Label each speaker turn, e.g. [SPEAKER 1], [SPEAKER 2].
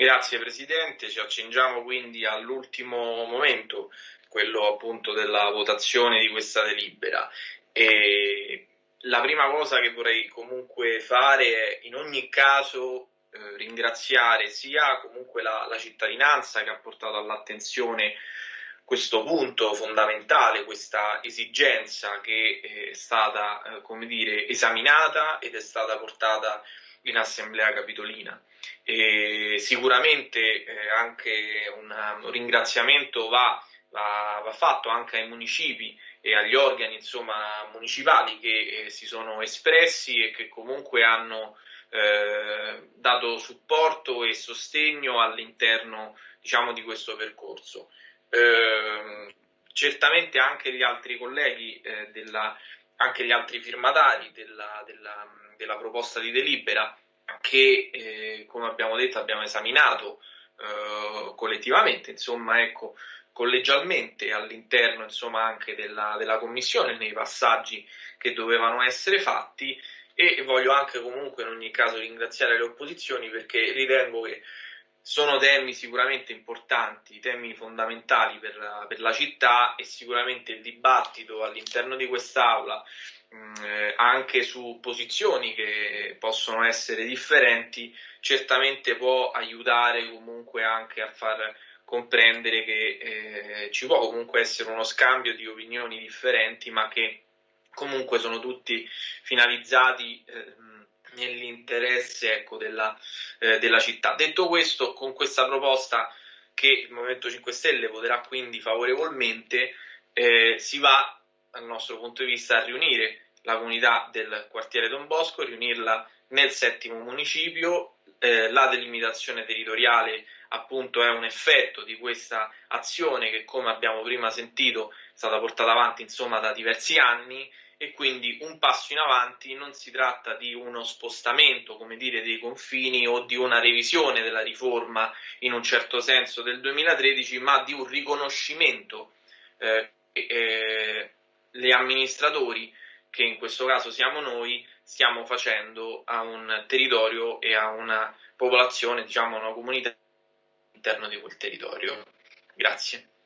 [SPEAKER 1] Grazie Presidente, ci accingiamo quindi all'ultimo momento, quello appunto della votazione di questa delibera. E la prima cosa che vorrei comunque fare è in ogni caso eh, ringraziare sia comunque la, la cittadinanza che ha portato all'attenzione questo punto fondamentale, questa esigenza che è stata, eh, come dire, esaminata ed è stata portata in assemblea capitolina. E sicuramente eh, anche un, un ringraziamento va, va, va, fatto anche ai municipi e agli organi insomma, municipali che eh, si sono espressi e che comunque hanno eh, dato supporto e sostegno all'interno diciamo, di questo percorso. Eh, certamente anche gli altri colleghi, eh, della, anche gli altri firmatari della, della, della proposta di delibera che, eh, come abbiamo detto, abbiamo esaminato eh, collettivamente, insomma, ecco, collegialmente all'interno insomma, anche della, della commissione nei passaggi che dovevano essere fatti. E voglio anche comunque in ogni caso ringraziare le opposizioni perché ritengo che sono temi sicuramente importanti, temi fondamentali per la, per la città e sicuramente il dibattito all'interno di quest'Aula mh, eh, anche su posizioni che possono essere differenti certamente può aiutare comunque anche a far comprendere che eh, ci può comunque essere uno scambio di opinioni differenti ma che comunque sono tutti finalizzati eh, nell'interesse ecco, della, eh, della città. Detto questo, con questa proposta che il Movimento 5 Stelle voterà quindi favorevolmente, eh, si va dal nostro punto di vista a riunire la comunità del quartiere Don Bosco, riunirla nel settimo municipio. Eh, la delimitazione territoriale appunto è un effetto di questa azione che come abbiamo prima sentito è stata portata avanti insomma da diversi anni e quindi un passo in avanti non si tratta di uno spostamento, come dire, dei confini o di una revisione della riforma in un certo senso del 2013, ma di un riconoscimento eh, eh, gli amministratori, che in questo caso siamo noi, stiamo facendo a un territorio e a una popolazione, diciamo, a una comunità all'interno di quel territorio. Grazie.